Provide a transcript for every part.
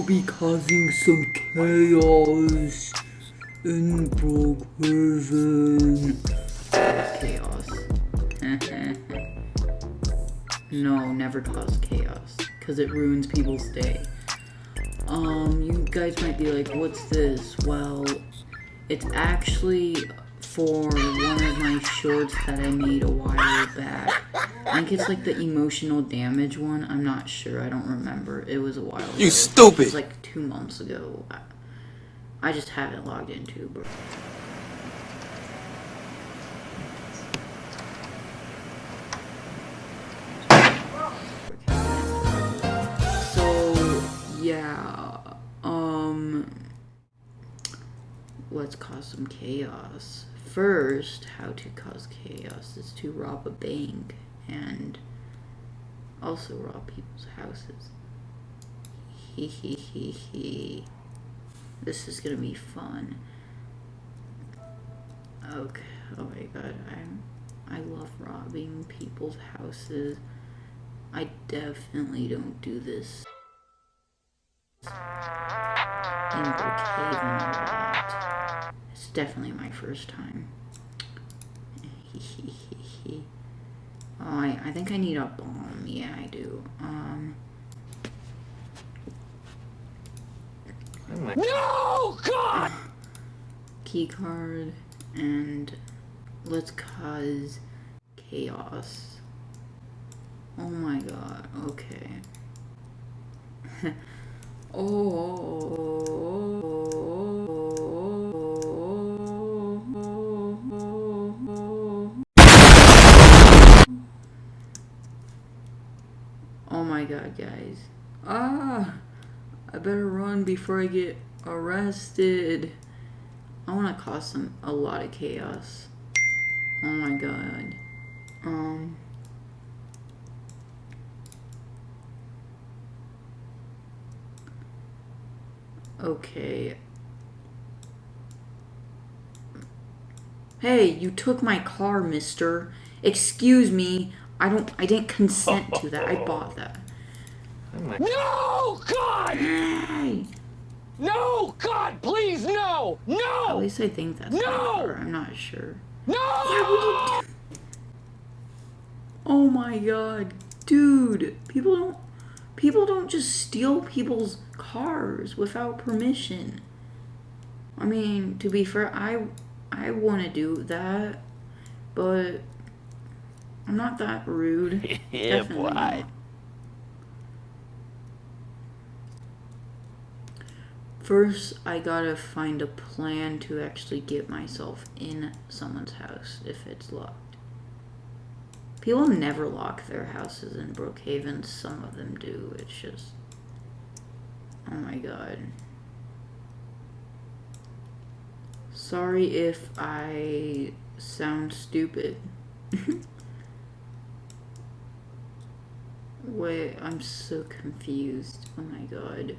will be causing some chaos in Brookhaven. Chaos. no, never cause chaos, because it ruins people's day. Um, you guys might be like, what's this? Well, it's actually for one of my shorts that I made a while back. I think it's like the emotional damage one. I'm not sure. I don't remember. It was a while ago. You stupid! It was like two months ago. I, I just haven't logged into, bro. So, yeah. Um let's cause some chaos. First, how to cause chaos is to rob a bank and also rob people's houses. He he he he. This is gonna be fun. Okay. Oh my god, I'm I love robbing people's houses. I definitely don't do this in Brookhaven a lot. It's definitely my first time. oh, I, I think I need a bomb. Yeah, I do. Um. No, God! Key card and let's cause chaos. Oh my god, okay. oh. Oh my god, guys. Ah! I better run before I get arrested. I want to cause some a lot of chaos. Oh my god. Um. Okay. Hey, you took my car, mister. Excuse me. I don't I didn't consent to that. I bought that. Oh no, God! Hey. No, God, please, no! No! At least I think that's No! my. I'm not sure. No! Oh my god. Dude, people don't people don't just steal people's cars without permission. I mean, to be fair, I I want to do that, but I'm not that rude. Yeah, boy. not. First, I gotta find a plan to actually get myself in someone's house if it's locked. People never lock their houses in Brookhaven. Some of them do. It's just. Oh my god. Sorry if I sound stupid. Wait, I'm so confused. Oh my god.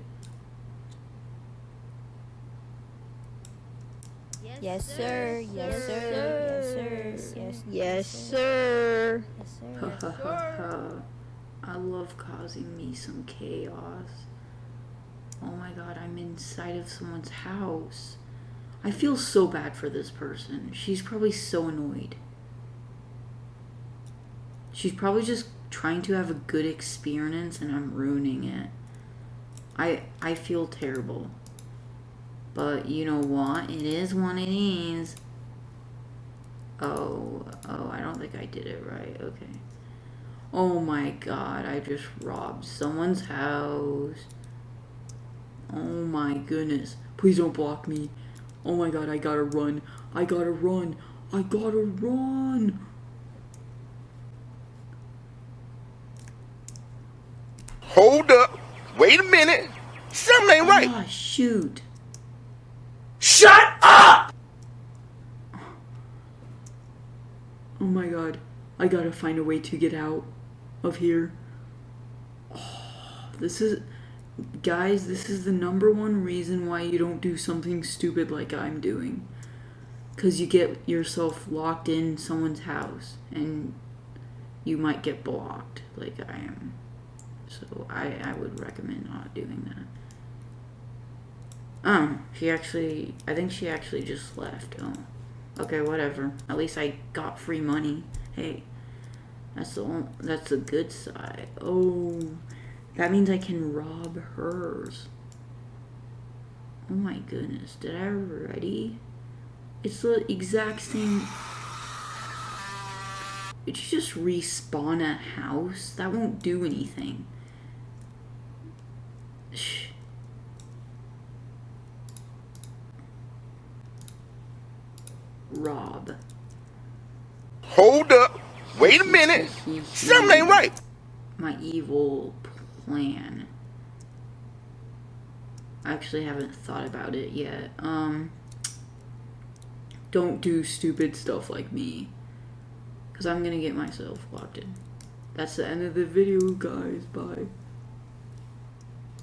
Yes, sir. Yes, sir. Yes, sir. Yes, yes, sir. Yes, Ha sir. ha ha ha. I love causing me some chaos. Oh my god, I'm inside of someone's house. I feel so bad for this person. She's probably so annoyed. She's probably just trying to have a good experience and I'm ruining it. I I feel terrible. But you know what? It is what it is. Oh, oh, I don't think I did it right. Okay. Oh my god, I just robbed someone's house. Oh my goodness. Please don't block me. Oh my god, I gotta run. I gotta run. I gotta run. Hold up. Wait a minute. Something ain't right. Ah, shoot. Shut up! Oh my god. I gotta find a way to get out of here. Oh, this is. Guys, this is the number one reason why you don't do something stupid like I'm doing. Because you get yourself locked in someone's house and you might get blocked like I am. So I, I would recommend not doing that. Um, oh, she actually, I think she actually just left. Oh, okay, whatever. At least I got free money. Hey, that's the on- that's the good side. Oh, that means I can rob hers. Oh my goodness, did I already? It's the exact same. Did you just respawn a house? That won't do anything. Rob. Hold up. Wait a minute. Something ain't right. My evil plan. I actually haven't thought about it yet. Um, don't do stupid stuff like me. Because I'm going to get myself locked in. That's the end of the video, guys. Bye.